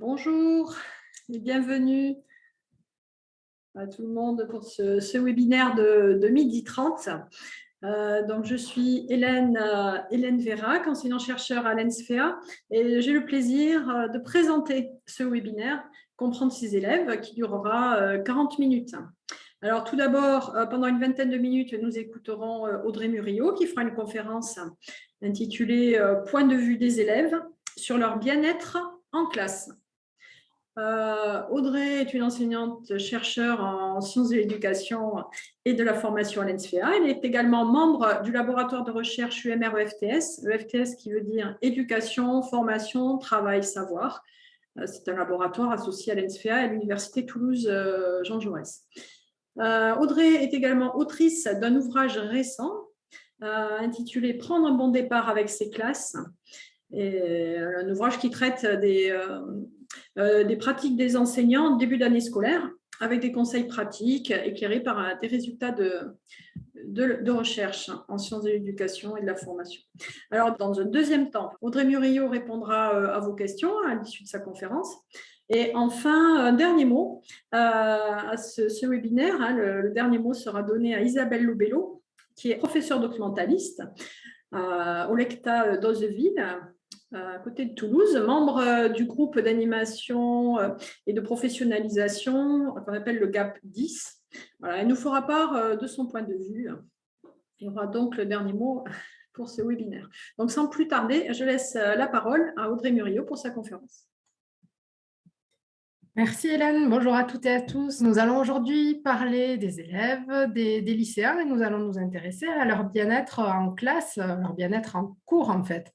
Bonjour et bienvenue à tout le monde pour ce, webinaire de, de midi 30. Euh, donc, je suis Hélène, euh, Hélène Vérac, enseignant-chercheur à l'ENSFEA, et j'ai le plaisir euh, de présenter ce webinaire « Comprendre ses élèves » qui durera 40 minutes. Alors, tout d'abord, pendant une vingtaine de minutes, nous écouterons Audrey Murillo qui fera une conférence intitulée « Point de vue des élèves sur leur bien-être en classe ». Euh, Audrey est une enseignante chercheure en sciences de l'éducation et de la formation à l'ENSFEA. Elle est également membre du laboratoire de recherche UMR-EFTS, EFTS qui veut dire éducation, formation, travail, savoir. Euh, c'est un laboratoire associé à l'ENSFEA et à l'Université Toulouse-Jean euh, Jaurès. Audrey est également autrice d'un ouvrage récent intitulé « Prendre un bon départ avec ses classes », un ouvrage qui traite des, des pratiques des enseignants en début d'année scolaire avec des conseils pratiques éclairés par euh, des résultats de, de, recherche en sciences de l'éducation et de la formation. Alors, dans un deuxième temps, Audrey Murillo répondra euh, à vos questions à l'issue de sa conférence. Et enfin, un dernier mot à ce, webinaire. Hein, le, dernier mot sera donné à Isabelle Lobello, qui est professeure documentaliste au Lecta d'Ozeville, à côté de Toulouse, membre euh, du groupe d'animation euh, et de professionnalisation qu'on appelle le GAP 10. Voilà, elle nous fera part euh, de son point de vue. Il y aura donc le dernier mot pour ce webinaire. Donc, sans plus tarder, je laisse la parole à Audrey Murillo pour sa conférence. Merci Hélène, bonjour à toutes et à tous. Nous allons aujourd'hui parler des élèves, des, lycéens et nous allons nous intéresser à leur bien-être en classe, leur bien-être en cours en fait.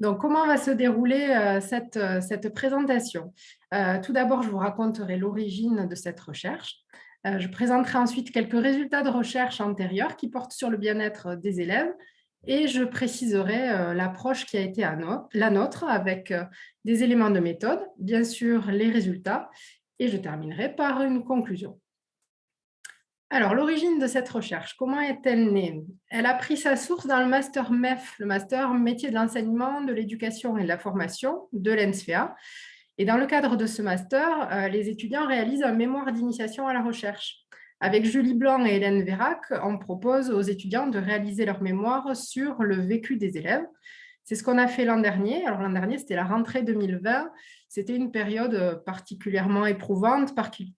Donc, comment va se dérouler euh, cette, euh, cette, présentation? Euh, Tout d'abord, je vous raconterai l'origine de cette recherche. je présenterai ensuite quelques résultats de recherche antérieurs qui portent sur le bien-être des élèves et je préciserai l'approche qui a été la nôtre avec des éléments de méthode, bien sûr les résultats, et je terminerai par une conclusion. Alors, l'origine de cette recherche, comment est-elle née? Elle a pris sa source dans le master MEF, le master métier de l'enseignement, de l'éducation et de la formation de l'ENSFEA. Et dans le cadre de ce master, euh, les étudiants réalisent un mémoire d'initiation à la recherche. Avec Julie Blanc et Hélène Vérac, on propose aux étudiants de réaliser leur mémoire sur le vécu des élèves. C'est ce qu'on a fait l'an dernier. Alors l'an dernier, c'était la rentrée 2020. C'était une période euh, particulièrement éprouvante,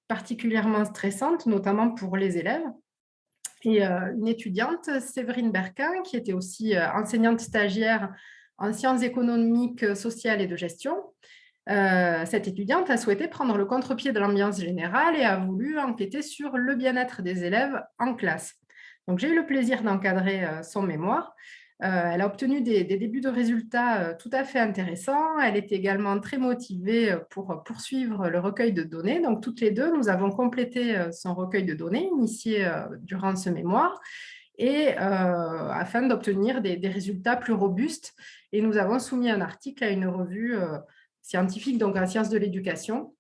particulièrement stressante, notamment pour les élèves. Et euh, une étudiante, Séverine Berquin, qui était aussi euh, enseignante stagiaire en sciences économiques, sociales et de gestion, cette étudiante a souhaité prendre le contre-pied de l'ambiance générale et a voulu enquêter sur le bien-être des élèves en classe. Donc, j'ai eu le plaisir d'encadrer son mémoire elle a obtenu des, débuts de résultats euh, tout à fait intéressants. Elle était également très motivée euh, pour poursuivre le recueil de données. Donc, toutes les deux, nous avons complété son recueil de données initié durant ce mémoire et afin d'obtenir des, résultats plus robustes. Et nous avons soumis un article à une revue scientifique, donc en sciences de l'éducation.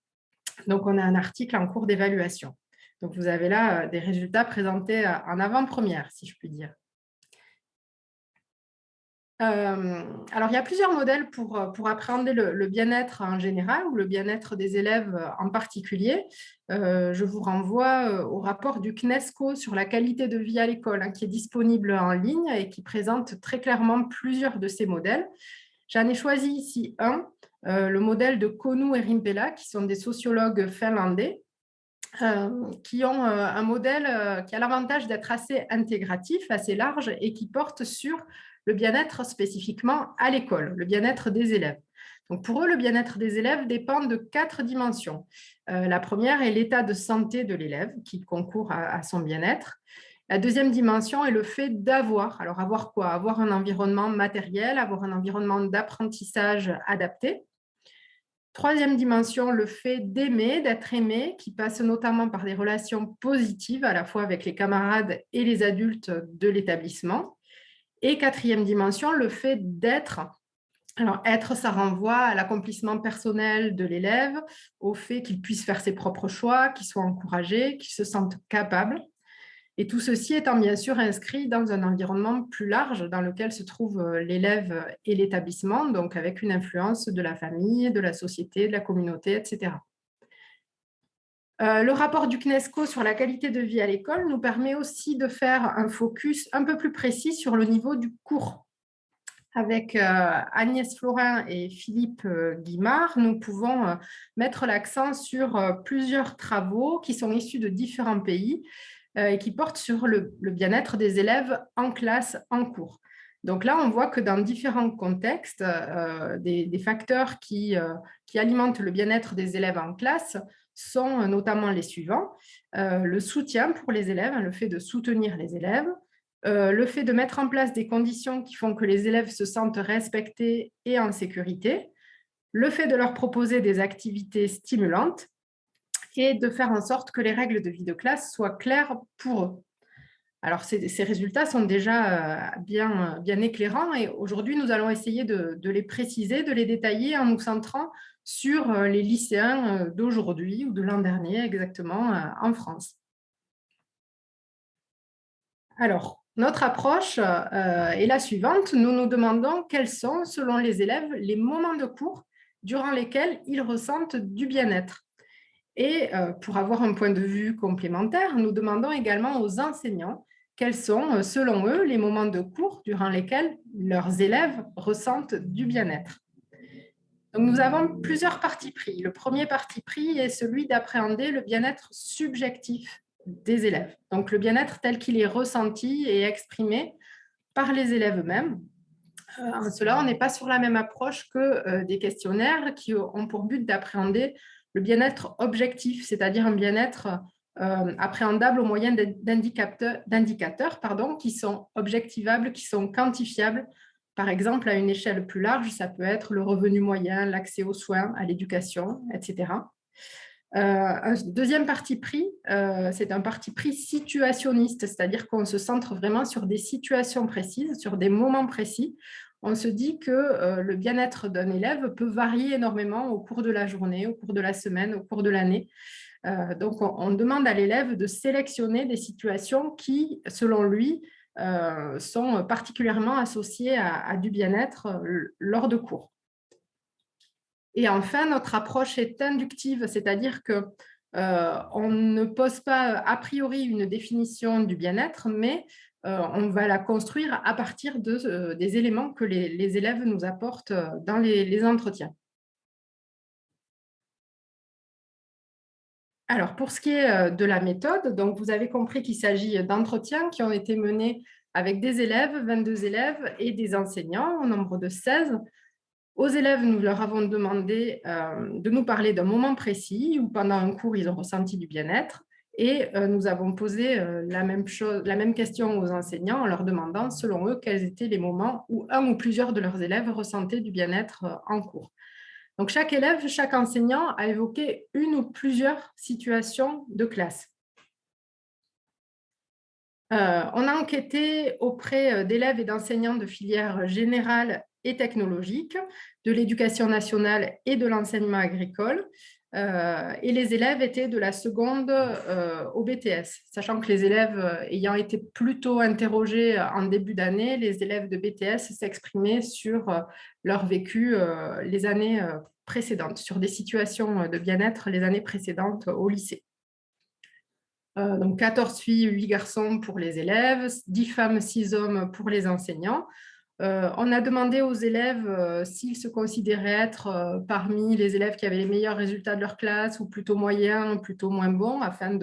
Donc, on a un article en cours d'évaluation. Donc, vous avez là des résultats présentés en avant-première, si je puis dire. Euh, alors, il y a plusieurs modèles pour, euh, pour appréhender le, bien-être en général ou le bien-être des élèves en particulier. Euh, je vous renvoie au rapport du CNESCO sur la qualité de vie à l'école, hein, qui est disponible en ligne et qui présente très clairement plusieurs de ces modèles. J'en ai choisi ici un, le modèle de Konu et Rimpela, qui sont des sociologues finlandais, qui ont un modèle qui a l'avantage d'être assez intégratif, assez large et qui porte sur le bien-être spécifiquement à l'école, le bien-être des élèves. Donc pour eux, le bien-être des élèves dépend de quatre dimensions. Euh, la première est l'état de santé de l'élève qui concourt à, son bien-être. La deuxième dimension est le fait d'avoir. Alors avoir quoi? Avoir un environnement matériel, avoir un environnement d'apprentissage adapté. Troisième dimension, le fait d'aimer, d'être aimé, qui passe notamment par des relations positives à la fois avec les camarades et les adultes de l'établissement. Et quatrième dimension, le fait d'être. Alors, être, ça renvoie à l'accomplissement personnel de l'élève, au fait qu'il puisse faire ses propres choix, qu'il soit encouragé, qu'il se sente capable. Et tout ceci étant bien sûr inscrit dans un environnement plus large dans lequel se trouve l'élève et l'établissement, donc avec une influence de la famille, de la société, de la communauté, etc. le rapport du CNESCO sur la qualité de vie à l'école nous permet aussi de faire un focus un peu plus précis sur le niveau du cours avec euh, Agnès Florin et Philippe euh, Guimard, nous pouvons euh, mettre l'accent sur plusieurs travaux qui sont issus de différents pays et qui portent sur le, bien-être des élèves en classe, en cours. Donc là, on voit que dans différents contextes, des, facteurs qui alimentent le bien-être des élèves en classe sont notamment les suivants. le soutien pour les élèves, le fait de soutenir les élèves, euh, le fait de mettre en place des conditions qui font que les élèves se sentent respectés et en sécurité, le fait de leur proposer des activités stimulantes et de faire en sorte que les règles de vie de classe soient claires pour eux. Alors, ces, résultats sont déjà euh, bien, bien éclairants et aujourd'hui, nous allons essayer de, les préciser, de les détailler en nous centrant sur euh, les lycéens d'aujourd'hui ou de l'an dernier exactement en France. Alors, notre approche euh, est la suivante. Nous nous demandons quels sont, selon les élèves, les moments de cours durant lesquels ils ressentent du bien-être. Et euh, pour avoir un point de vue complémentaire, nous demandons également aux enseignants quels sont, euh, selon eux, les moments de cours durant lesquels leurs élèves ressentent du bien-être. Donc, nous avons plusieurs partis pris. Le premier parti pris est celui d'appréhender le bien-être subjectif des élèves. Donc, le bien-être tel qu'il est ressenti et exprimé par les élèves eux-mêmes. Euh, en cela, on n'est pas sur la même approche que euh, des questionnaires qui ont pour but d'appréhender le bien-être objectif, c'est-à-dire un bien-être euh, appréhendable au moyen d'indicateurs qui sont objectivables, qui sont quantifiables. Par exemple, à une échelle plus large, ça peut être le revenu moyen, l'accès aux soins, à l'éducation, etc. Euh, un deuxième parti pris, euh, c'est un parti pris situationniste, c'est-à-dire qu'on se centre vraiment sur des situations précises, sur des moments précis. On se dit que euh, le bien-être d'un élève peut varier énormément au cours de la journée, au cours de la semaine, au cours de l'année. donc, on, demande à l'élève de sélectionner des situations qui, selon lui, sont particulièrement associées à du bien-être lors de cours. Et enfin, notre approche est inductive, c'est-à-dire que euh, on ne pose pas a priori une définition du bien-être, mais euh, on va la construire à partir de, euh, des éléments que les, élèves nous apportent dans les, entretiens. Alors, pour ce qui est de la méthode, donc vous avez compris qu'il s'agit d'entretiens qui ont été menés avec des élèves, 22 élèves et des enseignants au nombre de 16 aux élèves, nous leur avons demandé euh, de nous parler d'un moment précis où pendant un cours, ils ont ressenti du bien-être. Et euh, nous avons posé euh, la, même chose, la même question aux enseignants en leur demandant, selon eux, quels étaient les moments où un ou plusieurs de leurs élèves ressentaient du bien-être en cours. Donc, chaque élève, chaque enseignant a évoqué une ou plusieurs situations de classe. on a enquêté auprès d'élèves et d'enseignants de filières générales et technologiques, de l'éducation nationale et de l'enseignement agricole. Euh, et les élèves étaient de la seconde euh, au BTS, sachant que les élèves euh, ayant été plutôt interrogés en début d'année, les élèves de BTS s'exprimaient sur leur vécu les années précédentes, sur des situations de bien-être les années précédentes au lycée. donc 14 filles, 8 garçons pour les élèves, 10 femmes, 6 hommes pour les enseignants. Euh, on a demandé aux élèves euh, s'ils se considéraient être euh, parmi les élèves qui avaient les meilleurs résultats de leur classe ou plutôt moyens, plutôt moins bons, afin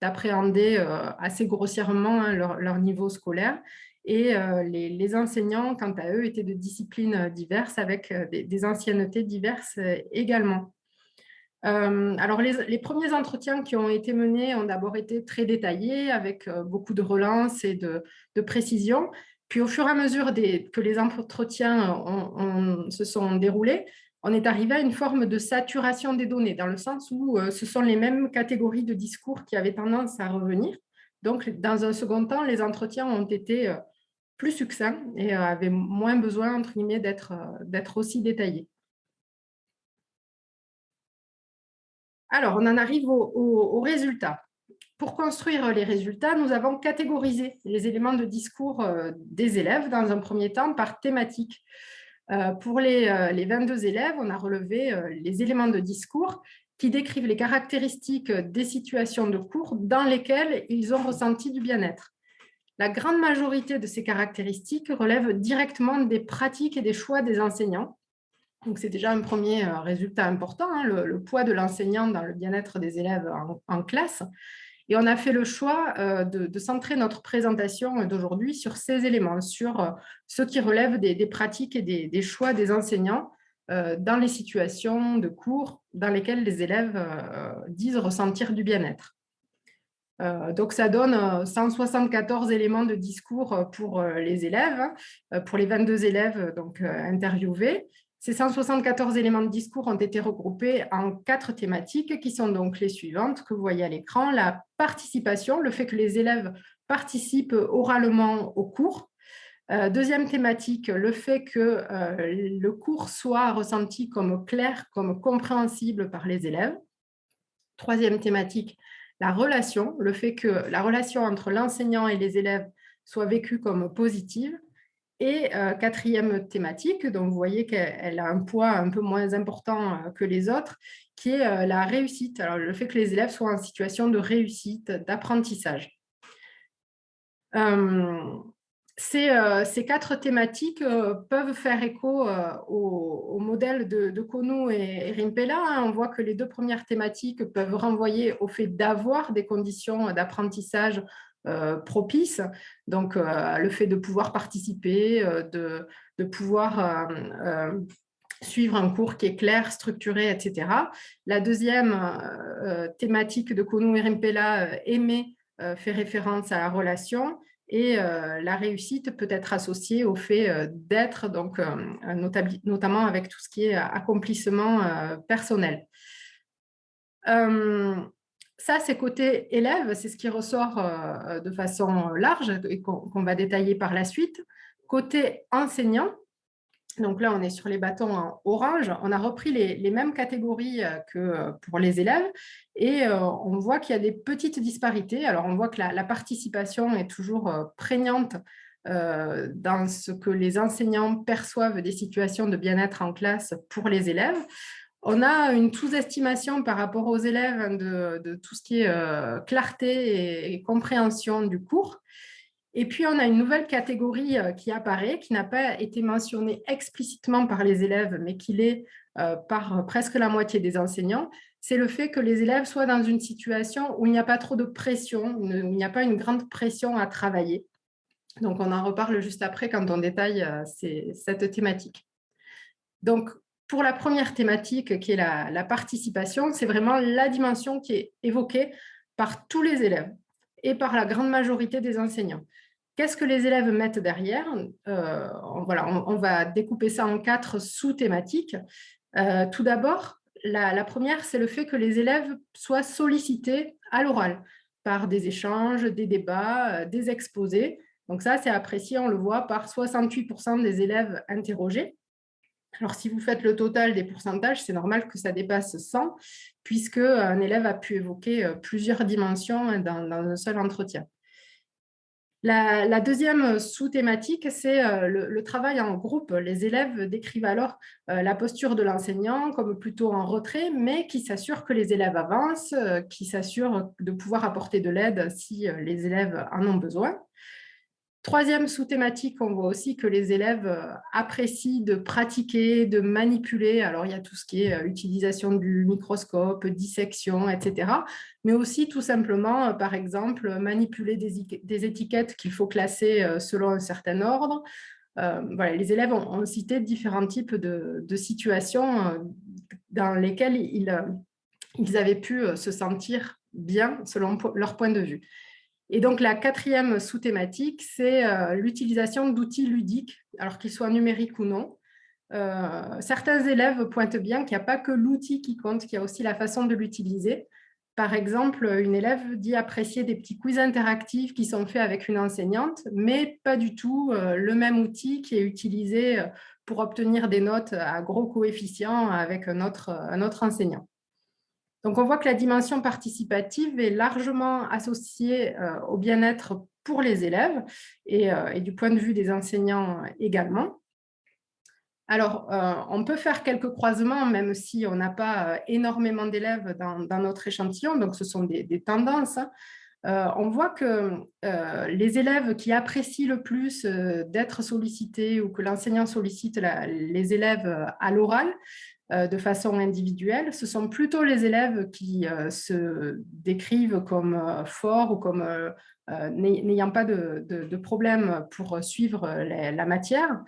d'appréhender assez grossièrement hein, leur, niveau scolaire. Et les, enseignants, quant à eux, étaient de disciplines diverses avec des, anciennetés diverses également. alors, les, premiers entretiens qui ont été menés ont d'abord été très détaillés, avec beaucoup de relance et de, de précision. Puis au fur et à mesure que les entretiens se sont déroulés, on est arrivé à une forme de saturation des données, dans le sens où euh, ce sont les mêmes catégories de discours qui avaient tendance à revenir. Donc, dans un second temps, les entretiens ont été euh, plus succincts et euh, avaient moins besoin, entre guillemets, d'être aussi détaillés. Alors, on en arrive aux au, résultats. Pour construire les résultats, nous avons catégorisé les éléments de discours des élèves dans un premier temps par thématique. Pour les, les 22 élèves, on a relevé les éléments de discours qui décrivent les caractéristiques des situations de cours dans lesquelles ils ont ressenti du bien-être. La grande majorité de ces caractéristiques relèvent directement des pratiques et des choix des enseignants. Donc, c'est déjà un premier euh, résultat important, hein, le, poids de l'enseignant dans le bien-être des élèves en, classe. Et on a fait le choix euh, de, centrer notre présentation d'aujourd'hui sur ces éléments, sur euh, ce qui relève des, pratiques et des, choix des enseignants dans les situations de cours dans lesquelles les élèves disent ressentir du bien-être. Euh, donc, ça donne 174 euh, éléments de discours euh, pour les élèves, pour les 22 élèves donc, interviewés. Ces 174 éléments de discours ont été regroupés en quatre thématiques qui sont donc les suivantes que vous voyez à l'écran. La participation, le fait que les élèves participent oralement au cours. deuxième thématique, le fait que le cours soit ressenti comme clair, comme compréhensible par les élèves. Troisième thématique, la relation, le fait que la relation entre l'enseignant et les élèves soit vécue comme positive. Et euh, quatrième thématique, donc vous voyez qu'elle a un poids un peu moins important euh, que les autres, qui est euh, la réussite. Alors, le fait que les élèves soient en situation de réussite, d'apprentissage. Ces, quatre thématiques peuvent faire écho au, modèle de, de Kono et, Rimpela. Hein. On voit que les deux premières thématiques peuvent renvoyer au fait d'avoir des conditions d'apprentissage propices, donc le fait de pouvoir participer, de, de pouvoir suivre un cours qui est clair, structuré, etc. La deuxième thématique de Kono et Rimpela, aimer, fait référence à la relation et euh, la réussite peut être associée au fait euh, d'être, donc euh, notamment avec tout ce qui est accomplissement personnel. Ça, c'est côté élève, c'est ce qui ressort de façon large et qu'on va détailler par la suite. Côté enseignant, donc là, on est sur les bâtons en orange. On a repris les, mêmes catégories euh, que euh, pour les élèves et euh, on voit qu'il y a des petites disparités. Alors, on voit que la, participation est toujours prégnante dans ce que les enseignants perçoivent des situations de bien-être en classe pour les élèves. On a une sous-estimation par rapport aux élèves de, tout ce qui est clarté et compréhension du cours. Et puis, on a une nouvelle catégorie euh, qui apparaît, qui n'a pas été mentionnée explicitement par les élèves, mais qui l'est euh, par presque la moitié des enseignants, c'est le fait que les élèves soient dans une situation où il n'y a pas trop de pression, où il n'y a pas une grande pression à travailler. Donc, on en reparle juste après quand on détaille euh, cette thématique. Donc, pour la première thématique, qui est la participation, c'est vraiment la dimension qui est évoquée par tous les élèves et par la grande majorité des enseignants. Qu'est-ce que les élèves mettent derrière? Euh, on, va découper ça en quatre sous-thématiques. Euh, tout d'abord, la, première, c'est le fait que les élèves soient sollicités à l'oral par des échanges, des débats, euh, des exposés. Donc ça, c'est apprécié, on le voit, par 68% des élèves interrogés. Alors, si vous faites le total des pourcentages, c'est normal que ça dépasse 100, puisque un élève a pu évoquer euh, plusieurs dimensions dans, un seul entretien. La, deuxième sous-thématique, c'est euh, le, travail en groupe. Les élèves décrivent alors euh, la posture de l'enseignant comme plutôt en retrait, mais qui s'assure que les élèves avancent, qui s'assure de pouvoir apporter de l'aide si les élèves en ont besoin. Troisième sous-thématique, on voit aussi que les élèves euh, apprécient de pratiquer, de manipuler. Alors, il y a tout ce qui est euh, utilisation du microscope, dissection, etc. Mais aussi, tout simplement, euh, par exemple, manipuler des, étiquettes qu'il faut classer selon un certain ordre. les élèves ont, cité différents types de, situations dans lesquelles ils avaient pu se sentir bien selon leur point de vue. Et donc, la quatrième sous-thématique, c'est euh, l'utilisation d'outils ludiques, alors qu'ils soient numériques ou non. Euh, certains élèves pointent bien qu'il n'y a pas que l'outil qui compte, qu'il y a aussi la façon de l'utiliser. Par exemple, une élève dit apprécier des petits quiz interactifs qui sont faits avec une enseignante, mais pas du tout euh, le même outil qui est utilisé pour obtenir des notes à gros coefficients avec un autre, un autre enseignant. Donc, on voit que la dimension participative est largement associée au bien-être pour les élèves et, et, du point de vue des enseignants également. Alors, euh, on peut faire quelques croisements, même si on n'a pas euh, énormément d'élèves dans, notre échantillon, donc ce sont des, tendances. Hein. Euh, on voit que les élèves qui apprécient le plus d'être sollicités ou que l'enseignant sollicite les élèves à l'oral de façon individuelle, ce sont plutôt les élèves qui se décrivent comme forts ou comme n'ayant pas de, problème pour suivre la matière.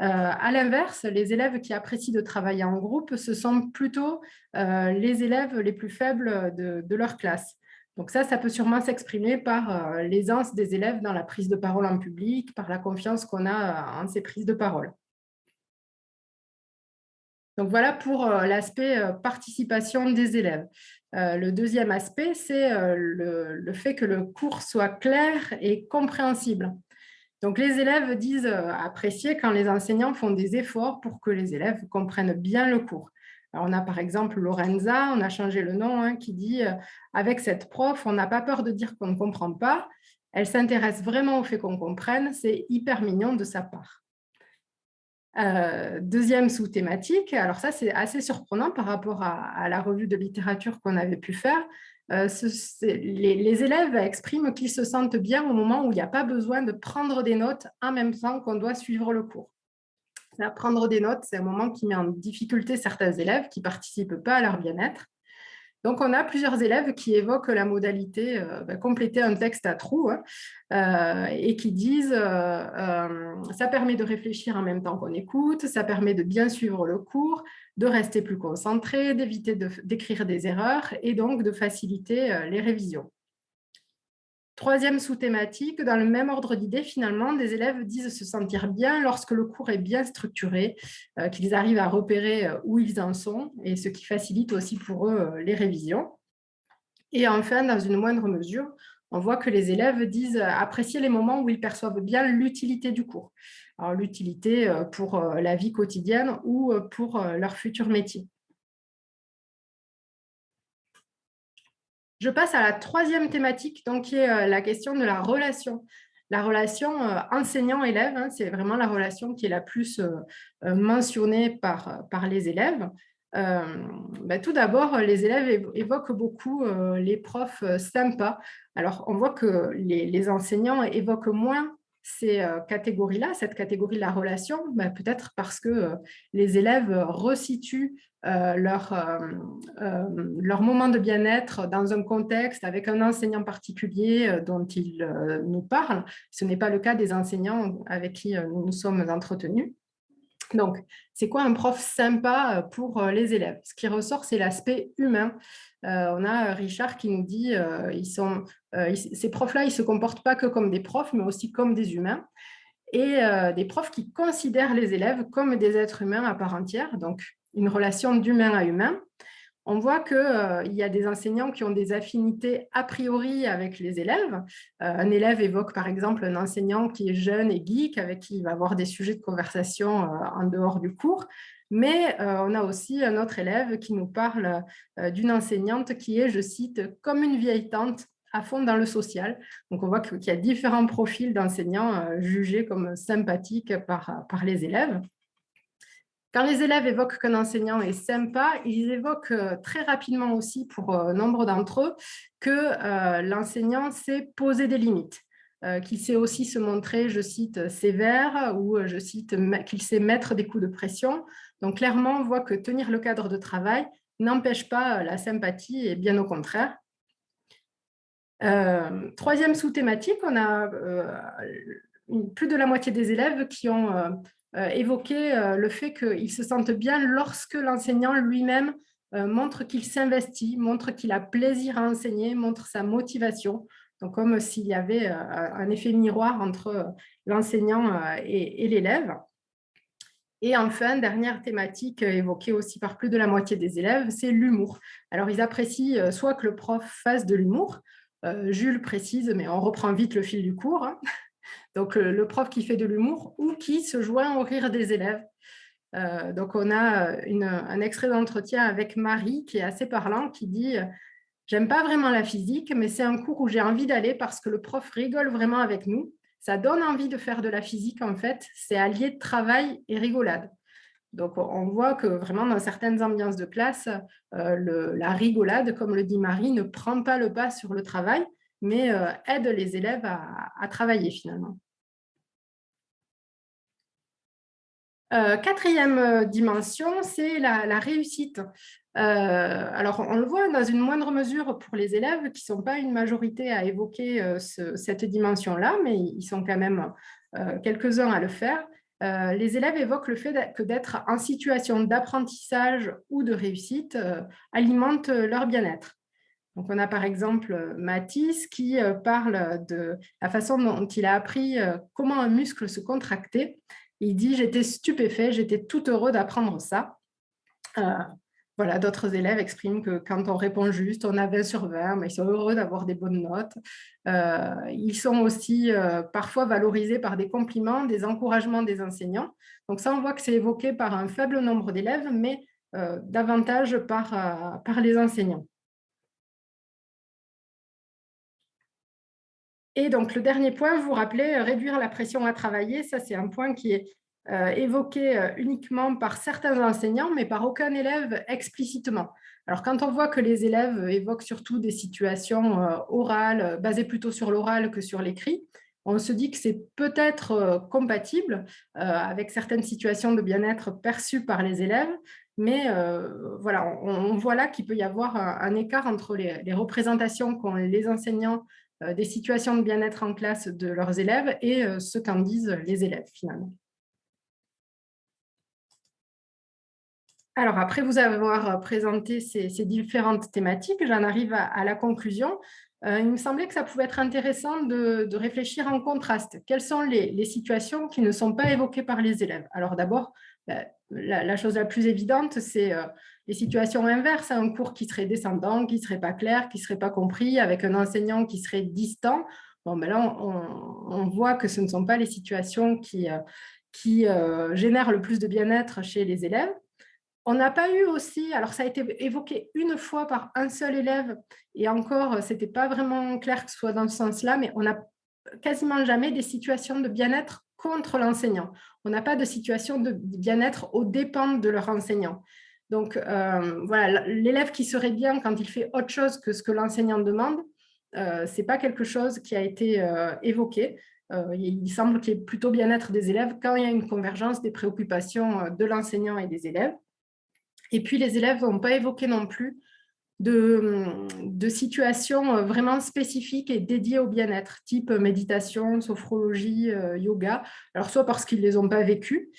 Euh, à l'inverse, les élèves qui apprécient de travailler en groupe, ce sont plutôt euh, les élèves les plus faibles de, leur classe. Donc ça, ça peut sûrement s'exprimer par euh, l'aisance des élèves dans la prise de parole en public, par la confiance qu'on a en ces prises de parole. Donc voilà pour l'aspect participation des élèves. le deuxième aspect, c'est le, fait que le cours soit clair et compréhensible. Donc, les élèves disent euh, apprécier quand les enseignants font des efforts pour que les élèves comprennent bien le cours. on a par exemple Lorenza, on a changé le nom, hein, qui dit euh, Avec cette prof, on n'a pas peur de dire qu'on ne comprend pas. Elle s'intéresse vraiment au fait qu'on comprenne. C'est hyper mignon de sa part. Euh, deuxième sous-thématique, alors ça c'est assez surprenant par rapport à la revue de littérature qu'on avait pu faire, euh, les, élèves expriment qu'ils se sentent bien au moment où il n'y a pas besoin de prendre des notes en même temps qu'on doit suivre le cours. Prendre des notes, c'est un moment qui met en difficulté certains élèves qui ne participent pas à leur bien-être. Donc, on a plusieurs élèves qui évoquent la modalité euh, bah, compléter un texte à trous hein, euh, et qui disent euh, ça permet de réfléchir en même temps qu'on écoute, ça permet de bien suivre le cours, de rester plus concentré, d'éviter d'écrire des erreurs et donc de faciliter les révisions. Troisième sous-thématique, dans le même ordre d'idées, finalement, des élèves disent se sentir bien lorsque le cours est bien structuré, euh, qu'ils arrivent à repérer euh, où ils en sont, et ce qui facilite aussi pour eux euh, les révisions. Et enfin, dans une moindre mesure, on voit que les élèves disent apprécier les moments où ils perçoivent bien l'utilité du cours. L'utilité pour la vie quotidienne ou pour leur futur métier. Je passe à la troisième thématique, donc, qui est euh, la question de la relation. La relation euh, enseignant-élève, hein, c'est vraiment la relation qui est la plus euh, mentionnée par, par les élèves. Ben, tout d'abord, les élèves évoquent beaucoup les profs sympas. Alors, on voit que les, enseignants évoquent moins ces catégories-là, cette catégorie de la relation, ben, peut-être parce que les élèves resituent euh, leur, euh, euh, leur moment de bien-être dans un contexte avec un enseignant particulier dont ils nous parlent. Ce n'est pas le cas des enseignants avec qui nous nous sommes entretenus. Donc, c'est quoi un prof sympa pour les élèves? Ce qui ressort, c'est l'aspect humain. on a Richard qui nous dit ils sont, ces profs-là, ils ne se comportent pas que comme des profs, mais aussi comme des humains. Et des profs qui considèrent les élèves comme des êtres humains à part entière. Donc, une relation d'humain à humain, on voit qu'il euh, y a des enseignants qui ont des affinités a priori avec les élèves. Euh, un élève évoque par exemple un enseignant qui est jeune et geek, avec qui il va avoir des sujets de conversation euh, en dehors du cours. Mais on a aussi un autre élève qui nous parle d'une enseignante qui est, je cite, comme une vieille tante à fond dans le social. Donc, on voit qu'il y a différents profils d'enseignants jugés comme sympathiques par, par les élèves. Quand les élèves évoquent qu'un enseignant est sympa, ils évoquent euh, très rapidement aussi, pour euh, nombre d'entre eux, que euh, l'enseignant sait poser des limites, qu'il sait aussi se montrer, je cite, sévère ou je cite qu'il sait mettre des coups de pression. Donc clairement, on voit que tenir le cadre de travail n'empêche pas la sympathie et bien au contraire. troisième sous-thématique, on a plus de la moitié des élèves qui ont évoquer euh, le fait qu'il se sente bien lorsque l'enseignant lui-même euh, montre qu'il s'investit, montre qu'il a plaisir à enseigner, montre sa motivation. Donc, comme s'il y avait un effet miroir entre l'enseignant et, l'élève. Et enfin, dernière thématique évoquée aussi par plus de la moitié des élèves, c'est l'humour. Alors, ils apprécient soit que le prof fasse de l'humour, Jules précise, mais on reprend vite le fil du cours, hein. Donc, le prof qui fait de l'humour ou qui se joint au rire des élèves. donc, on a un extrait d'entretien avec Marie qui est assez parlant, qui dit « J'aime pas vraiment la physique, mais c'est un cours où j'ai envie d'aller parce que le prof rigole vraiment avec nous. Ça donne envie de faire de la physique, en fait. C'est allié travail et rigolade. » Donc, on voit que vraiment, dans certaines ambiances de classe, la rigolade, comme le dit Marie, ne prend pas le pas sur le travail, mais aide les élèves à travailler finalement. Euh, quatrième euh, dimension, c'est la, réussite. Euh, alors, on le voit dans une moindre mesure pour les élèves qui ne sont pas une majorité à évoquer cette dimension-là, mais ils sont quand même quelques-uns à le faire. les élèves évoquent le fait que d'être en situation d'apprentissage ou de réussite alimente leur bien-être. Donc, on a par exemple Mathis qui parle de la façon dont il a appris comment un muscle se contractait il dit « J'étais stupéfait, j'étais tout heureux d'apprendre ça. Euh, voilà, d'autres élèves expriment que quand on répond juste, on a 20 sur 20, mais ils sont heureux d'avoir des bonnes notes. Euh, ils sont aussi euh, parfois valorisés par des compliments, des encouragements des enseignants. Donc ça, on voit que c'est évoqué par un faible nombre d'élèves, mais davantage par, par les enseignants. Et donc, le dernier point, vous rappelez, euh, réduire la pression à travailler, ça c'est un point qui est euh, évoqué euh, uniquement par certains enseignants, mais par aucun élève explicitement. Alors, quand on voit que les élèves évoquent surtout des situations orales, basées plutôt sur l'oral que sur l'écrit, on se dit que c'est peut-être compatible avec certaines situations de bien-être perçues par les élèves, mais voilà, on, voit là qu'il peut y avoir un, écart entre les, les représentations qu'ont les enseignants des situations de bien-être en classe de leurs élèves et euh, ce qu'en disent les élèves finalement. Alors, après vous avoir présenté ces, différentes thématiques, j'en arrive à, la conclusion. Euh, il me semblait que ça pouvait être intéressant de, réfléchir en contraste. Quelles sont les, situations qui ne sont pas évoquées par les élèves? Alors d'abord, ben, la, chose la plus évidente, c'est les situations inverses, un cours qui serait descendant, qui ne serait pas clair, qui ne serait pas compris, avec un enseignant qui serait distant. Bon, ben là, on, voit que ce ne sont pas les situations qui, euh, euh, génèrent le plus de bien-être chez les élèves. On n'a pas eu aussi, alors ça a été évoqué une fois par un seul élève, et encore, ce n'était pas vraiment clair que ce soit dans ce sens-là, mais on n'a quasiment jamais des situations de bien-être contre l'enseignant. On n'a pas de situation de bien-être aux dépens de leur enseignant. Donc, euh, voilà, l'élève qui serait bien quand il fait autre chose que ce que l'enseignant demande, euh, ce n'est pas quelque chose qui a été euh, évoqué. il semble qu'il y ait plutôt bien-être des élèves quand il y a une convergence des préoccupations de l'enseignant et des élèves. Et puis, les élèves n'ont pas évoqué non plus de, de, situations vraiment spécifiques et dédiées au bien-être, type méditation, sophrologie, yoga. Alors, soit parce qu'ils ne les ont pas vécues,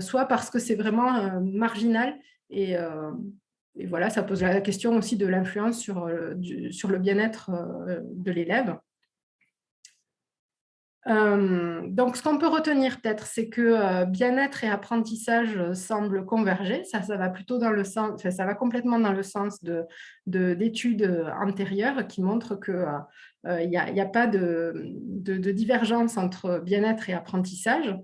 soit parce que c'est vraiment marginal euh, et, voilà, ça pose la question aussi de l'influence sur, euh, sur le bien-être euh, de l'élève. donc, ce qu'on peut retenir peut-être, c'est que bien-être et apprentissage semblent converger. Ça, ça va plutôt dans le sens, ça va complètement dans le sens d'études de, antérieures qui montrent qu'il n'y a, pas de divergence entre bien-être et apprentissage.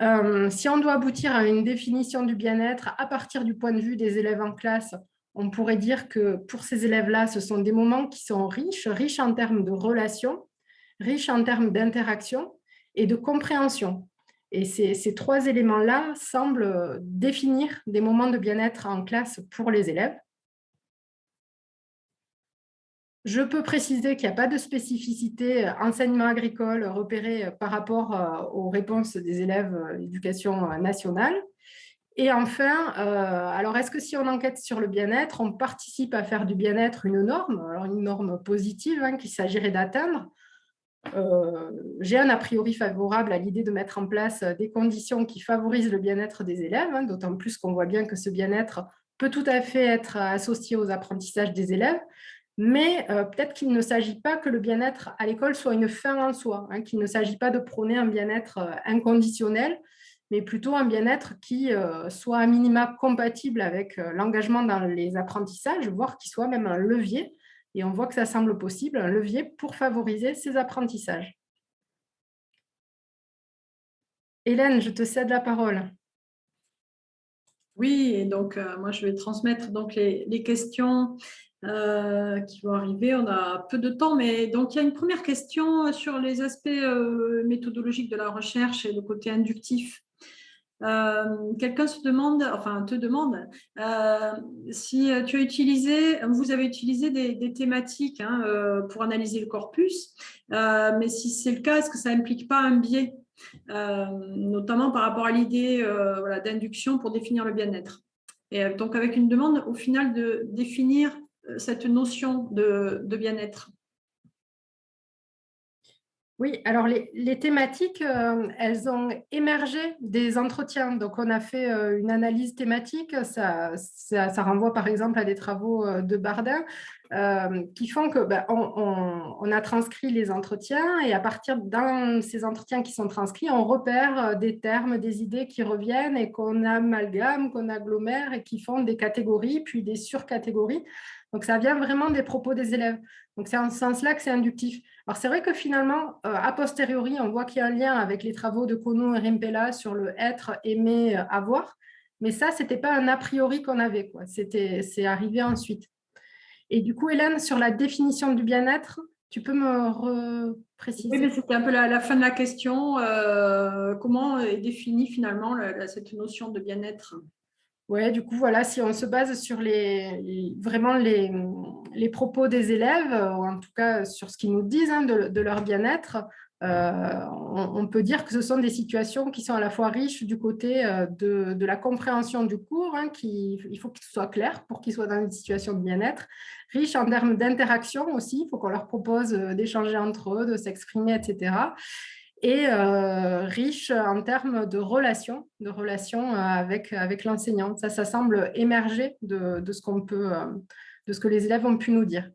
Euh, si on doit aboutir à une définition du bien-être à partir du point de vue des élèves en classe, on pourrait dire que pour ces élèves-là, ce sont des moments qui sont riches, riches en termes de relations, riches en termes d'interaction et de compréhension. Et ces, ces trois éléments-là semblent définir des moments de bien-être en classe pour les élèves. Je peux préciser qu'il n'y a pas de spécificité euh, enseignement agricole repérée euh, par rapport euh, aux réponses des élèves d'éducation nationale. Et enfin, alors est-ce que si on enquête sur le bien-être, on participe à faire du bien-être une norme, une norme positive hein, qu'il s'agirait d'atteindre? J'ai un a priori favorable à l'idée de mettre en place des conditions qui favorisent le bien-être des élèves, hein, d'autant plus qu'on voit bien que ce bien-être peut tout à fait être associé aux apprentissages des élèves mais euh, peut-être qu'il ne s'agit pas que le bien-être à l'école soit une fin en soi, hein, qu'il ne s'agit pas de prôner un bien-être euh, inconditionnel, mais plutôt un bien-être qui euh, soit à minima compatible avec l'engagement dans les apprentissages, voire qui soit même un levier, et on voit que ça semble possible, un levier pour favoriser ces apprentissages. Hélène, je te cède la parole. Oui, et donc moi je vais transmettre donc les, les questions euh, qui vont arriver. On a peu de temps, mais donc il y a une première question sur les aspects euh, méthodologiques de la recherche et le côté inductif. Euh, quelqu'un se demande, enfin te demande, si tu as utilisé, vous avez utilisé des, thématiques hein, pour analyser le corpus, mais si c'est le cas, est-ce que ça implique pas un biais, notamment par rapport à l'idée voilà, d'induction pour définir le bien-être? Et donc avec une demande au final de définir cette notion de, bien-être? Oui, alors les, thématiques, euh, elles ont émergé des entretiens. Donc, on a fait euh, une analyse thématique. Ça, renvoie par exemple à des travaux euh, de Bardin qui font que ben, on, a transcrit les entretiens et à partir de ces entretiens qui sont transcrits, on repère des termes, des idées qui reviennent et qu'on amalgame, qu'on agglomère et qui font des catégories, puis des surcatégories. Donc, ça vient vraiment des propos des élèves. Donc, c'est en ce sens-là que c'est inductif. Alors, c'est vrai que finalement, euh, a posteriori, on voit qu'il y a un lien avec les travaux de Kono et Rimpella sur le être, aimer, euh, avoir. Mais ça, ce n'était pas un a priori qu'on avait. C'est arrivé ensuite. Et du coup, Hélène, sur la définition du bien-être, tu peux me préciser Oui, mais c'était un peu la, fin de la question. Euh, comment est définie finalement cette notion de bien-être? Ouais, du coup, voilà, si on se base sur les, vraiment les, propos des élèves, ou en tout cas sur ce qu'ils nous disent hein, de, leur bien-être, euh, on, peut dire que ce sont des situations qui sont à la fois riches du côté euh, de, la compréhension du cours, hein, il faut qu'il soit clair pour qu'ils soient dans une situation de bien-être, riches en termes d'interaction aussi, il faut qu'on leur propose euh, d'échanger entre eux, de s'exprimer, etc et euh, riche en termes de relations, de relations euh, avec, avec l'enseignant. Ça, ça semble émerger de, de ce peut, euh, de ce que les élèves ont pu nous dire.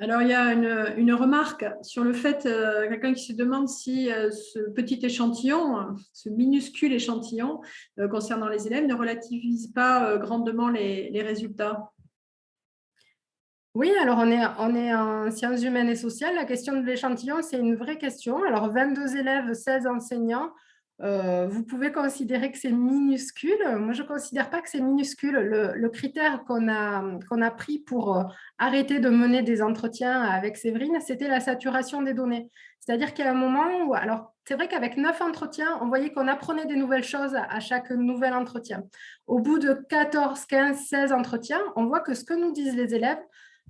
Alors, il y a une, une remarque sur le fait, quelqu'un qui se demande si ce petit échantillon, ce minuscule échantillon concernant les élèves ne relativise pas grandement les, les résultats. Oui, alors on est, en sciences humaines et sociales. La question de l'échantillon, c'est une vraie question. Alors, 22 élèves, 16 enseignants. Euh, vous pouvez considérer que c'est minuscule. Moi, je ne considère pas que c'est minuscule. Le, critère qu'on a, a pris pour euh, arrêter de mener des entretiens avec Séverine, c'était la saturation des données. C'est-à-dire qu'il y a un moment où, alors c'est vrai qu'avec neuf entretiens, on voyait qu'on apprenait des nouvelles choses à chaque nouvel entretien. Au bout de 14, 15, 16 entretiens, on voit que ce que nous disent les élèves,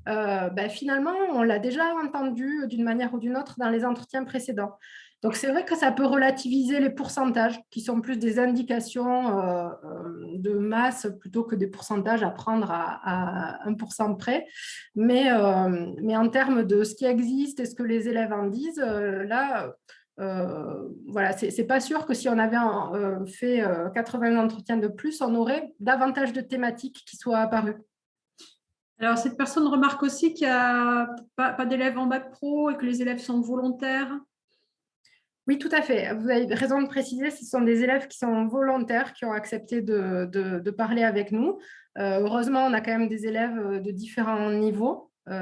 euh, ben, finalement, on l'a déjà entendu d'une manière ou d'une autre dans les entretiens précédents. Donc, c'est vrai que ça peut relativiser les pourcentages, qui sont plus des indications euh, euh, de masse plutôt que des pourcentages à prendre à, 1% près. Mais, mais en termes de ce qui existe et ce que les élèves en disent, là, voilà, c'est pas sûr que si on avait fait 80 entretiens de plus, on aurait davantage de thématiques qui soient apparues. Alors, cette personne remarque aussi qu'il n'y a pas, d'élèves en bac pro et que les élèves sont volontaires. Oui, tout à fait. Vous avez raison de préciser, ce sont des élèves qui sont volontaires, qui ont accepté de, parler avec nous. Euh, heureusement, on a quand même des élèves de différents niveaux. Euh,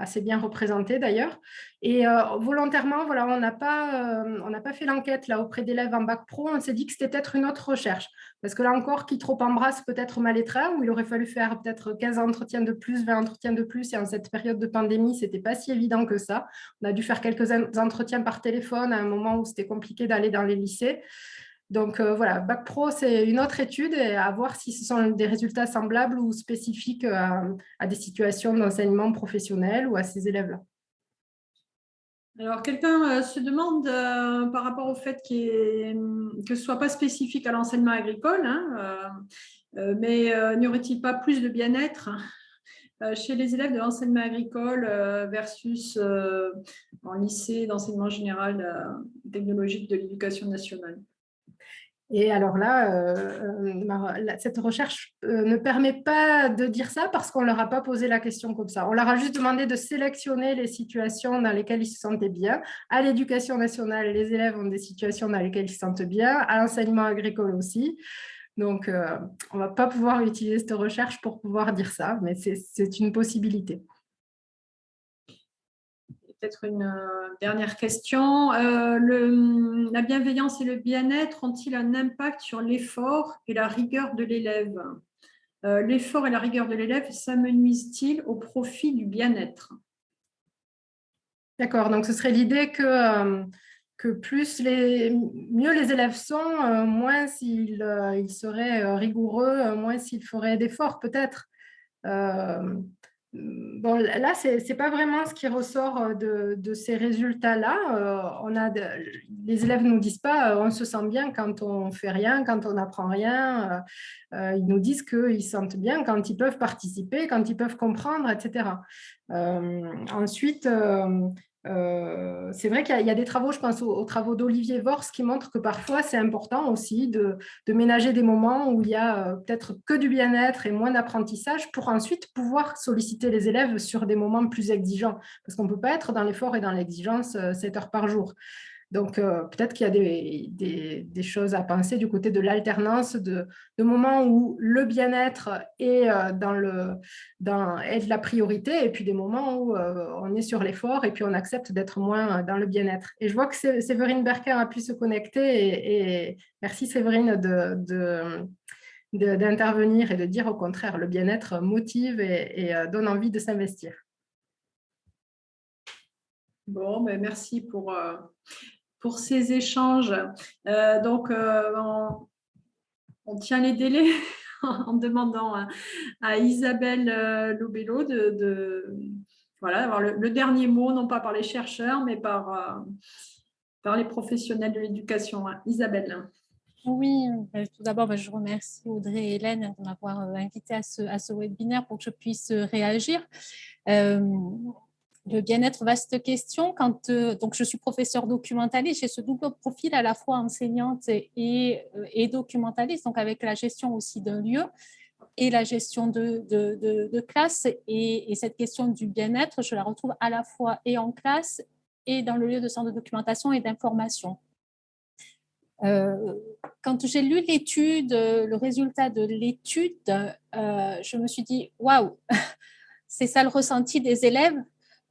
assez bien représenté d'ailleurs. Et euh, volontairement, voilà, on n'a pas, euh, pas fait l'enquête là auprès d'élèves en bac pro. On s'est dit que c'était peut-être une autre recherche. Parce que là encore, qui trop embrasse peut-être mal être où il aurait fallu faire peut-être 15 entretiens de plus, 20 entretiens de plus. Et en cette période de pandémie, c'était pas si évident que ça. On a dû faire quelques entretiens par téléphone à un moment où c'était compliqué d'aller dans les lycées. Donc euh, voilà, Bac Pro, c'est une autre étude à voir si ce sont des résultats semblables ou spécifiques à, des situations d'enseignement professionnel ou à ces élèves-là. Alors, quelqu'un euh, se demande euh, par rapport au fait que ce ne soit pas spécifique à l'enseignement agricole, hein, mais n'y aurait-il pas plus de bien-être chez les élèves de l'enseignement agricole versus en lycée d'enseignement général technologique de l'éducation nationale? Et alors là, euh, euh, cette recherche euh, ne permet pas de dire ça parce qu'on ne leur a pas posé la question comme ça. On leur a juste demandé de sélectionner les situations dans lesquelles ils se sentaient bien. À l'éducation nationale, les élèves ont des situations dans lesquelles ils se sentent bien, à l'enseignement agricole aussi. Donc, on ne va pas pouvoir utiliser cette recherche pour pouvoir dire ça, mais c'est une possibilité. Peut-être une dernière question. le, la bienveillance et le bien-être ont-ils un impact sur l'effort et la rigueur de l'élève? L'effort et la rigueur de l'élève s'amenuisent-ils au profit du bien-être? D'accord, donc ce serait l'idée que que plus les, mieux les élèves sont, euh, moins euh, ils seraient euh, rigoureux, moins s'ils feraient d'efforts peut-être. Bon, là, ce n'est pas vraiment ce qui ressort de, de ces résultats-là. on a les élèves ne nous disent pas on se sent bien quand on fait rien, quand on n'apprend rien. ils nous disent qu'ils se sentent bien quand ils peuvent participer, quand ils peuvent comprendre, etc. ensuite, euh, c'est vrai qu'il y, a des travaux, je pense aux, travaux d'Olivier Vors, qui montrent que parfois c'est important aussi de, ménager des moments où il y a euh, peut-être que du bien-être et moins d'apprentissage pour ensuite pouvoir solliciter les élèves sur des moments plus exigeants. Parce qu'on ne peut pas être dans l'effort et dans l'exigence 7 euh, heures par jour. Donc, euh, peut-être qu'il y a des, choses à penser du côté de l'alternance, de, moments où le bien-être est, euh, est de la priorité, et puis des moments où euh, on est sur l'effort et puis on accepte d'être moins dans le bien-être. Et je vois que Séverine Berker a pu se connecter, et, merci Séverine d'intervenir et de dire au contraire, le bien-être motive et, donne envie de s'investir. Bon, ben, merci pour, pour ces échanges. Euh, donc, euh, on, tient les délais en demandant à, Isabelle euh, Lobello de, voilà, avoir le, dernier mot, non pas par les chercheurs, mais par, les professionnels de l'éducation. Hein. Isabelle. Oui, tout d'abord, je remercie Audrey et Hélène de m'avoir invité à ce, à ce, webinaire pour que je puisse réagir le bien-être, vaste question. Euh, donc, je suis professeure documentaliste, j'ai ce double profil à la fois enseignante et, euh, documentaliste, donc avec la gestion aussi d'un lieu et la gestion de, classe. Et, cette question du bien-être, je la retrouve à la fois et en classe et dans le lieu de centre de documentation et d'information. Euh, quand j'ai lu l'étude, le résultat de l'étude, je me suis dit, waouh, c'est ça le ressenti des élèves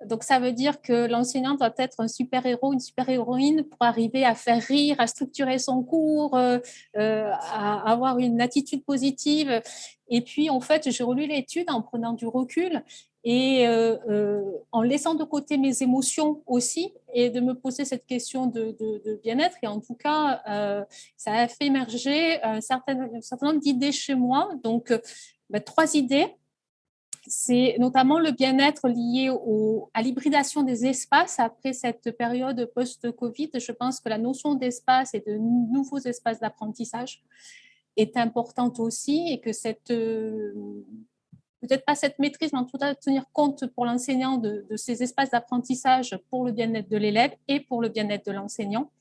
donc, ça veut dire que l'enseignant doit être un super-héros, une super-héroïne pour arriver à faire rire, à structurer son cours, euh, euh, à avoir une attitude positive. Et puis, en fait, j'ai relu l'étude en prenant du recul et euh, en laissant de côté mes émotions aussi et de me poser cette question de, bien-être. Et en tout cas, ça a fait émerger un certain, nombre d'idées chez moi. Donc, ben, trois idées c'est notamment le bien-être lié à l'hybridation des espaces après cette période post-Covid. Je pense que la notion d'espace et de nouveaux espaces d'apprentissage est importante aussi et que cette, euh, peut-être pas cette maîtrise, mais en tout cas tenir compte pour l'enseignant de, de, ces espaces d'apprentissage pour le bien-être de l'élève et pour le bien-être de l'enseignant.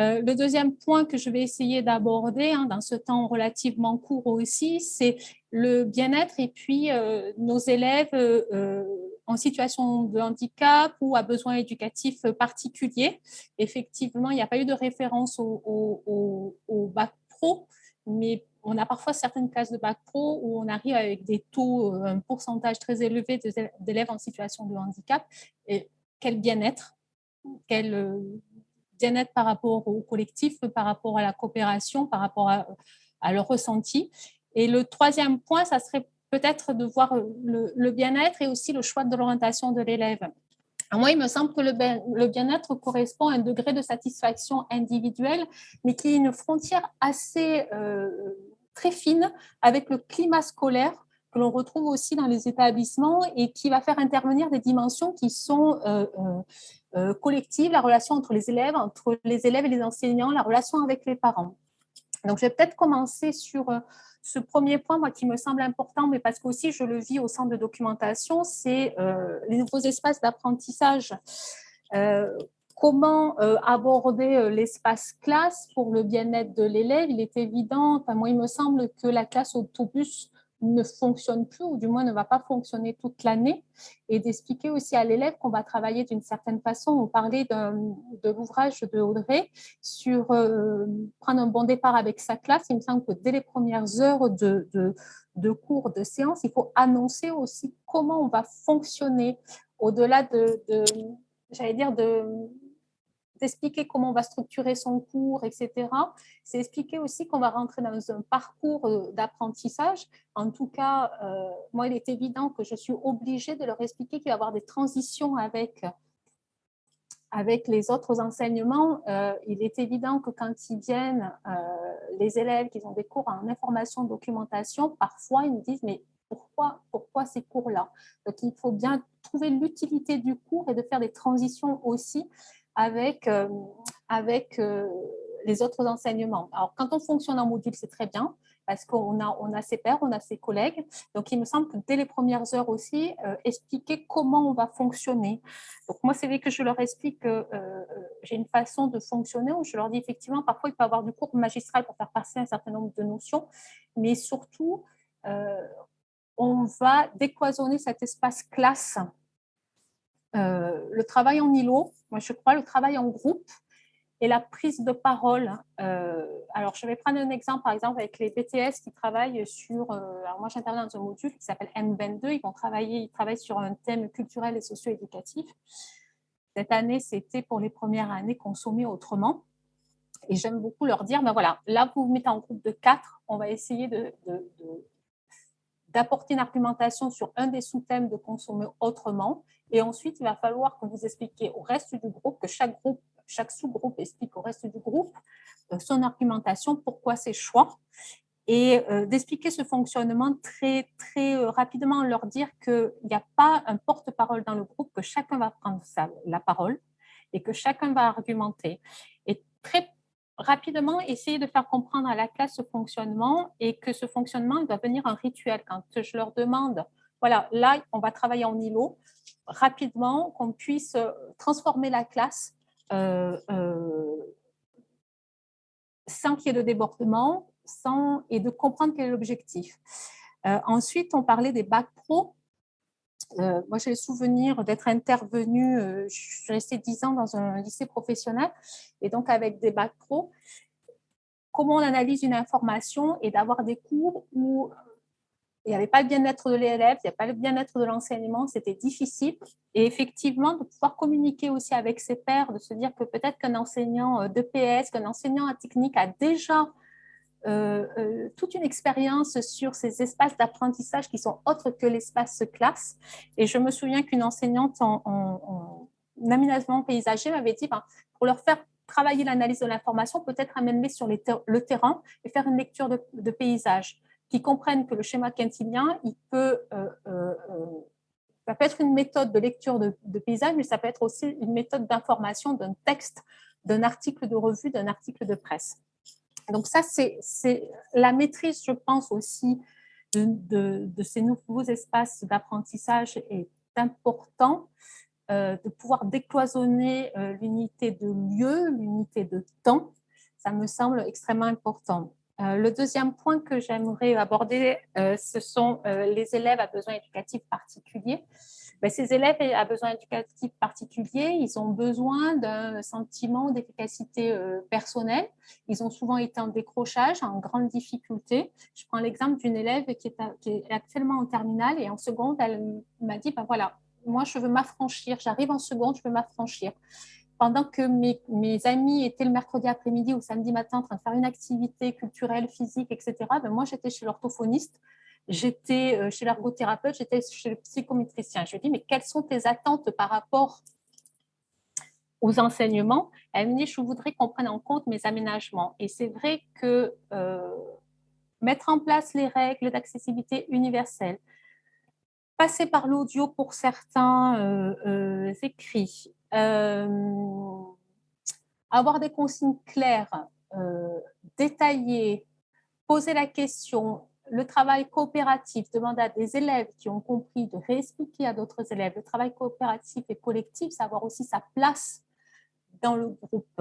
Euh, le deuxième point que je vais essayer d'aborder hein, dans ce temps relativement court aussi, c'est le bien-être et puis euh, nos élèves euh, en situation de handicap ou à besoins éducatifs particuliers. Effectivement, il n'y a pas eu de référence au, bac pro, mais on a parfois certaines classes de bac pro où on arrive avec des taux, un pourcentage très élevé d'élèves en situation de handicap. Et quel bien-être, quel bien-être par rapport au collectif, par rapport à la coopération, par rapport à, leur ressenti. Et le troisième point, ça serait peut-être de voir le, bien-être et aussi le choix de l'orientation de l'élève. Moi, il me semble que le bien-être correspond à un degré de satisfaction individuelle, mais qui est une frontière assez euh, très fine avec le climat scolaire que l'on retrouve aussi dans les établissements et qui va faire intervenir des dimensions qui sont euh, euh, euh, collectives, la relation entre les élèves, entre les élèves et les enseignants, la relation avec les parents. Donc, je vais peut-être commencer sur ce premier point, moi, qui me semble important, mais parce qu'aussi je le vis au centre de documentation, c'est les nouveaux espaces d'apprentissage. comment aborder l'espace classe pour le bien-être de l'élève? Il est évident, enfin, moi, il me semble que la classe autobus ne fonctionne plus ou du moins ne va pas fonctionner toute l'année et d'expliquer aussi à l'élève qu'on va travailler d'une certaine façon. On parlait de l'ouvrage de Audrey sur euh, prendre un bon départ avec sa classe. Il me semble que dès les premières heures de, de, de cours, de séance, il faut annoncer aussi comment on va fonctionner au-delà de, j'allais dire, de d'expliquer comment on va structurer son cours, etc. C'est expliquer aussi qu'on va rentrer dans un parcours euh, d'apprentissage. En tout cas, euh, moi, il est évident que je suis obligée de leur expliquer qu'il va y avoir des transitions avec, avec les autres enseignements. Euh, il est évident que quand ils viennent, les élèves qui ont des cours en information, documentation, parfois ils me disent, mais pourquoi, pourquoi ces cours-là? Donc, il faut bien trouver l'utilité du cours et de faire des transitions aussi avec, euh, avec euh, les autres enseignements. Alors, quand on fonctionne en module, c'est très bien parce qu'on a, on a ses pairs, on a ses collègues. Donc, il me semble que dès les premières heures aussi, euh, expliquer comment on va fonctionner. Donc, moi, c'est vrai que je leur explique que j'ai une façon de fonctionner où je leur dis effectivement, parfois, il peut y avoir du cours magistral pour faire passer un certain nombre de notions, mais surtout, on va décloisonner cet espace classe. Euh, le travail en îlot, moi je crois, le travail en groupe et la prise de parole. Euh, alors, je vais prendre un exemple, par exemple, avec les BTS qui travaillent sur... Euh, alors, moi, j'interviens dans un module qui s'appelle M22. Ils vont travailler, ils travaillent sur un thème culturel et socio-éducatif. Cette année, c'était pour les premières années consommer autrement. Et j'aime beaucoup leur dire, ben voilà, là, vous vous mettez en groupe de quatre, on va essayer de d'apporter une argumentation sur un des sous-thèmes de consommer autrement. Et ensuite, il va falloir que vous expliquiez au reste du groupe, que chaque groupe, chaque sous-groupe explique au reste du groupe euh, son argumentation, pourquoi ses choix, et euh, d'expliquer ce fonctionnement très, très euh, rapidement, leur dire qu'il n'y a pas un porte-parole dans le groupe, que chacun va prendre la parole et que chacun va argumenter. Et très rapidement essayer de faire comprendre à la classe ce fonctionnement et que ce fonctionnement doit venir un rituel. Quand je leur demande, voilà, là, on va travailler en îlot, rapidement, qu'on puisse euh, transformer la classe euh, euh, sans qu'il y ait de débordement sans, et de comprendre quel est l'objectif. ensuite, on parlait des bacs pro. Euh, moi, j'ai le souvenir d'être intervenue, euh, je suis restée 10 ans dans un lycée professionnel, et donc avec des bacs pro, comment on analyse une information et d'avoir des cours où il n'y avait pas le bien-être de l'élève, il n'y avait pas le bien-être de l'enseignement, c'était difficile. Et effectivement, de pouvoir communiquer aussi avec ses pairs, de se dire que peut-être qu'un enseignant euh, de PS, qu'un enseignant à technique a déjà euh, euh, toute une expérience sur ces espaces d'apprentissage qui sont autres que l'espace classe. Et je me souviens qu'une enseignante en, aménagement paysager m'avait dit, ben, pour leur faire travailler l'analyse de l'information, peut-être amener sur le terrain et faire une lecture de, de paysage, qui comprennent que le schéma quintilien, il peut, euh, ça peut être une méthode de lecture de, de, paysage, mais ça peut être aussi une méthode d'information d'un texte, d'un article de revue, d'un article de presse. Donc ça, c'est la maîtrise, je pense aussi, de, ces nouveaux espaces d'apprentissage est important euh, de pouvoir décloisonner euh, l'unité de lieu, l'unité de temps. Ça me semble extrêmement important. Euh, le deuxième point que j'aimerais aborder, ce sont les élèves à besoins éducatifs particuliers. Ben, ces élèves à besoins éducatifs particuliers, ils ont besoin d'un sentiment d'efficacité euh, personnelle. Ils ont souvent été en décrochage, en grande difficulté. Je prends l'exemple d'une élève qui est, actuellement en terminale et en seconde, elle m'a dit, ben voilà, moi je veux m'affranchir, j'arrive en seconde, je veux m'affranchir pendant que mes, mes, amis étaient le mercredi après-midi ou samedi matin en train de faire une activité culturelle, physique, etc., ben moi, j'étais chez l'orthophoniste j'étais euh, chez l'ergothérapeute, j'étais chez le psychométricien. Je lui dis, mais quelles sont tes attentes par rapport aux enseignements? Elle me dit, je voudrais qu'on prenne en compte mes aménagements. Et c'est vrai que euh, mettre en place les règles d'accessibilité universelle, passer par l'audio pour certains euh, écrits, avoir des consignes claires, détaillées, poser la question, le travail coopératif demande à des élèves qui ont compris de réexpliquer à d'autres élèves. Le travail coopératif et collectif, savoir aussi sa place dans le groupe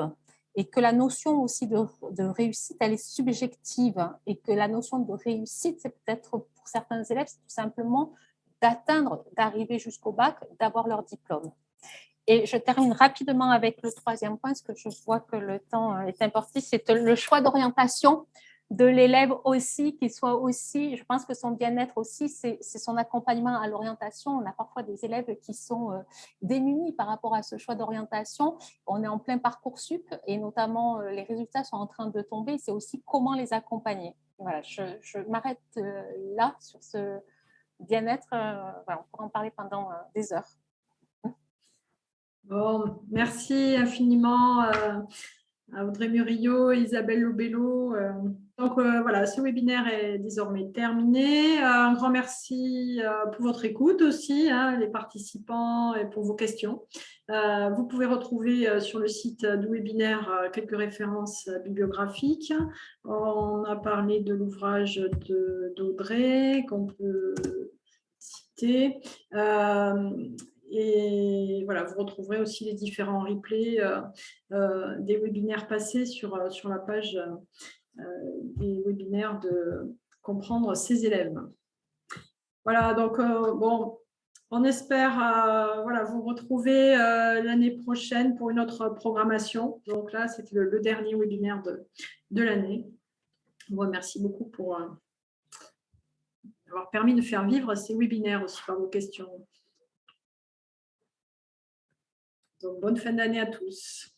et que la notion aussi de, réussite, elle est subjective et que la notion de réussite, c'est peut-être pour certains élèves, tout simplement d'atteindre, d'arriver jusqu'au bac, d'avoir leur diplôme. Et je termine rapidement avec le troisième point, parce que je vois que le temps est important, c'est le choix d'orientation de l'élève aussi, qu'il soit aussi, je pense que son bien-être aussi, c'est son accompagnement à l'orientation. On a parfois des élèves qui sont euh, démunis par rapport à ce choix d'orientation. On est en plein parcours sup et notamment euh, les résultats sont en train de tomber. C'est aussi comment les accompagner. Voilà, je, m'arrête euh, là sur ce bien-être. On pourra en parler pendant des heures. Bon, merci infiniment à Audrey Murillo, Isabelle Lobello. Euh. Donc euh, voilà, ce webinaire est désormais terminé. Euh, un grand merci pour votre écoute aussi, hein, les participants, et pour vos questions. Vous pouvez retrouver sur le site du webinaire quelques références bibliographiques. On a parlé de l'ouvrage d'Audrey qu'on peut citer. Et voilà, vous retrouverez aussi les différents replays euh, euh, des webinaires passés sur, euh, sur la page des webinaires de comprendre ses élèves. Voilà, donc bon, on espère voilà, vous retrouver l'année prochaine pour une autre programmation. Donc là, c'était le, dernier webinaire de, de l'année. Vous remercie beaucoup pour avoir permis de faire vivre ces webinaires aussi par vos questions. Donc, bonne fin d'année à tous.